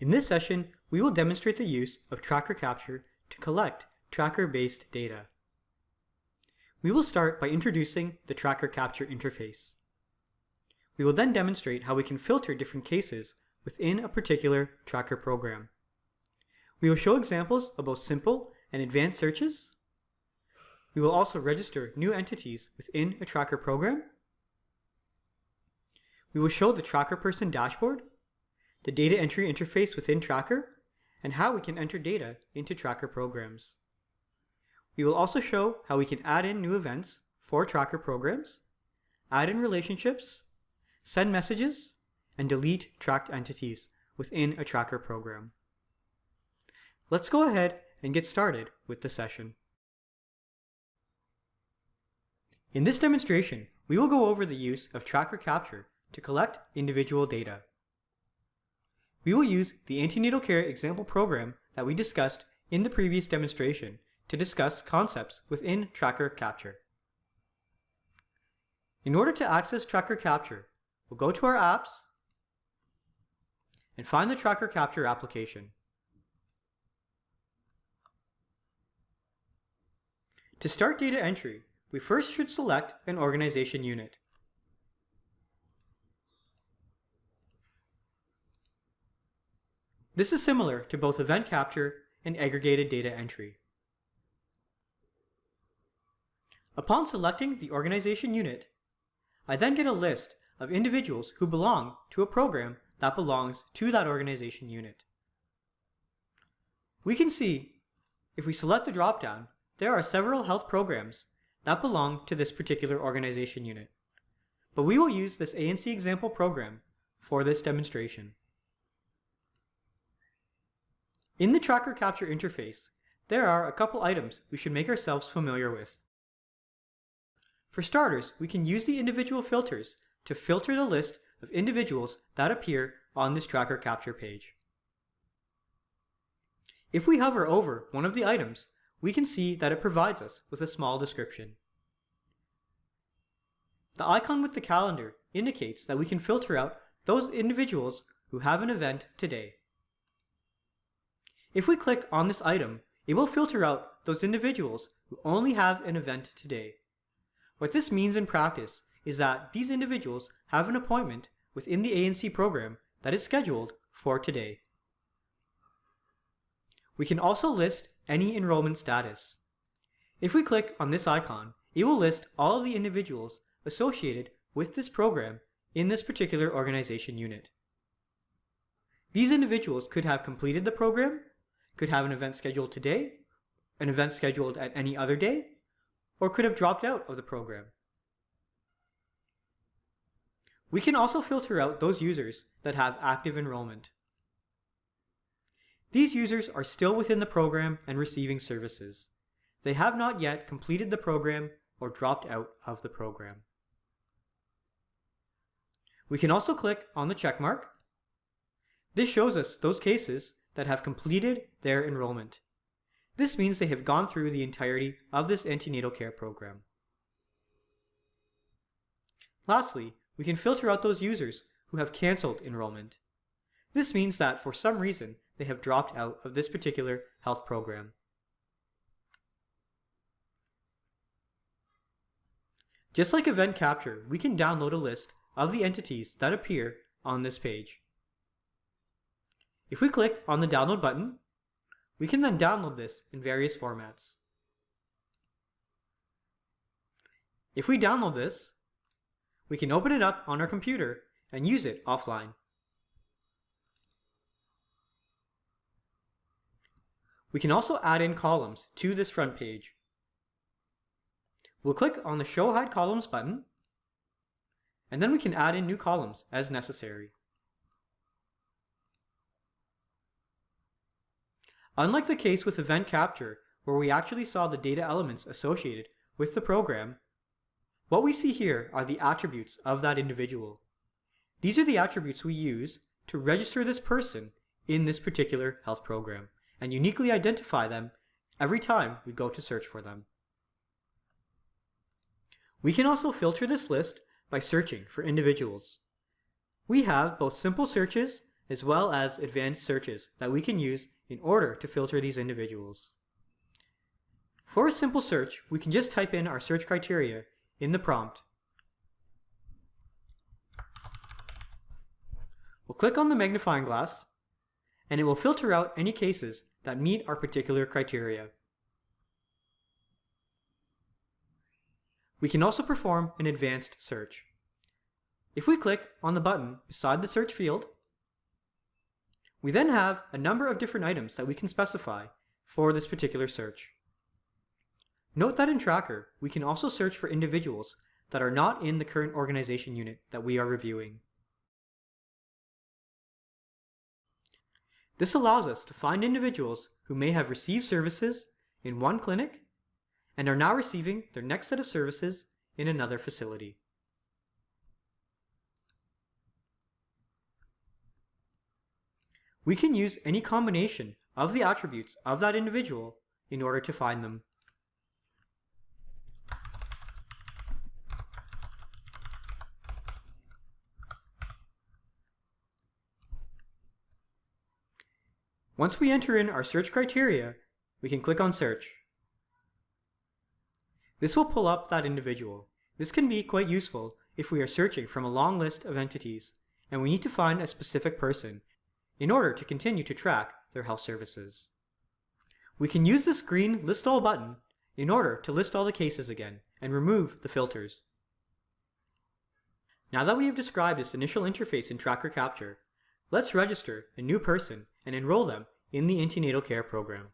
In this session, we will demonstrate the use of tracker capture to collect tracker-based data. We will start by introducing the tracker capture interface. We will then demonstrate how we can filter different cases within a particular tracker program. We will show examples of both simple and advanced searches. We will also register new entities within a tracker program. We will show the tracker person dashboard the data entry interface within Tracker, and how we can enter data into Tracker programs. We will also show how we can add in new events for Tracker programs, add in relationships, send messages, and delete tracked entities within a Tracker program. Let's go ahead and get started with the session. In this demonstration, we will go over the use of Tracker Capture to collect individual data. We will use the antenatal care example program that we discussed in the previous demonstration to discuss concepts within Tracker Capture. In order to access Tracker Capture, we'll go to our apps and find the Tracker Capture application. To start data entry, we first should select an organization unit. This is similar to both event capture and aggregated data entry. Upon selecting the organization unit, I then get a list of individuals who belong to a program that belongs to that organization unit. We can see, if we select the dropdown, there are several health programs that belong to this particular organization unit. But we will use this ANC example program for this demonstration. In the Tracker Capture interface, there are a couple items we should make ourselves familiar with. For starters, we can use the individual filters to filter the list of individuals that appear on this Tracker Capture page. If we hover over one of the items, we can see that it provides us with a small description. The icon with the calendar indicates that we can filter out those individuals who have an event today. If we click on this item, it will filter out those individuals who only have an event today. What this means in practice is that these individuals have an appointment within the ANC program that is scheduled for today. We can also list any enrollment status. If we click on this icon, it will list all of the individuals associated with this program in this particular organization unit. These individuals could have completed the program could have an event scheduled today, an event scheduled at any other day, or could have dropped out of the program. We can also filter out those users that have active enrollment. These users are still within the program and receiving services. They have not yet completed the program or dropped out of the program. We can also click on the checkmark. This shows us those cases that have completed their enrollment. This means they have gone through the entirety of this antenatal care program. Lastly, we can filter out those users who have cancelled enrollment. This means that for some reason they have dropped out of this particular health program. Just like Event Capture, we can download a list of the entities that appear on this page. If we click on the download button, we can then download this in various formats. If we download this, we can open it up on our computer and use it offline. We can also add in columns to this front page. We'll click on the Show Hide Columns button, and then we can add in new columns as necessary. Unlike the case with event capture, where we actually saw the data elements associated with the program, what we see here are the attributes of that individual. These are the attributes we use to register this person in this particular health program and uniquely identify them every time we go to search for them. We can also filter this list by searching for individuals. We have both simple searches as well as advanced searches that we can use in order to filter these individuals. For a simple search, we can just type in our search criteria in the prompt. We'll click on the magnifying glass, and it will filter out any cases that meet our particular criteria. We can also perform an advanced search. If we click on the button beside the search field, we then have a number of different items that we can specify for this particular search. Note that in Tracker, we can also search for individuals that are not in the current organization unit that we are reviewing. This allows us to find individuals who may have received services in one clinic and are now receiving their next set of services in another facility. We can use any combination of the attributes of that individual in order to find them. Once we enter in our search criteria, we can click on search. This will pull up that individual. This can be quite useful if we are searching from a long list of entities and we need to find a specific person in order to continue to track their health services. We can use this green List All button in order to list all the cases again and remove the filters. Now that we have described this initial interface in Tracker Capture, let's register a new person and enroll them in the antenatal care program.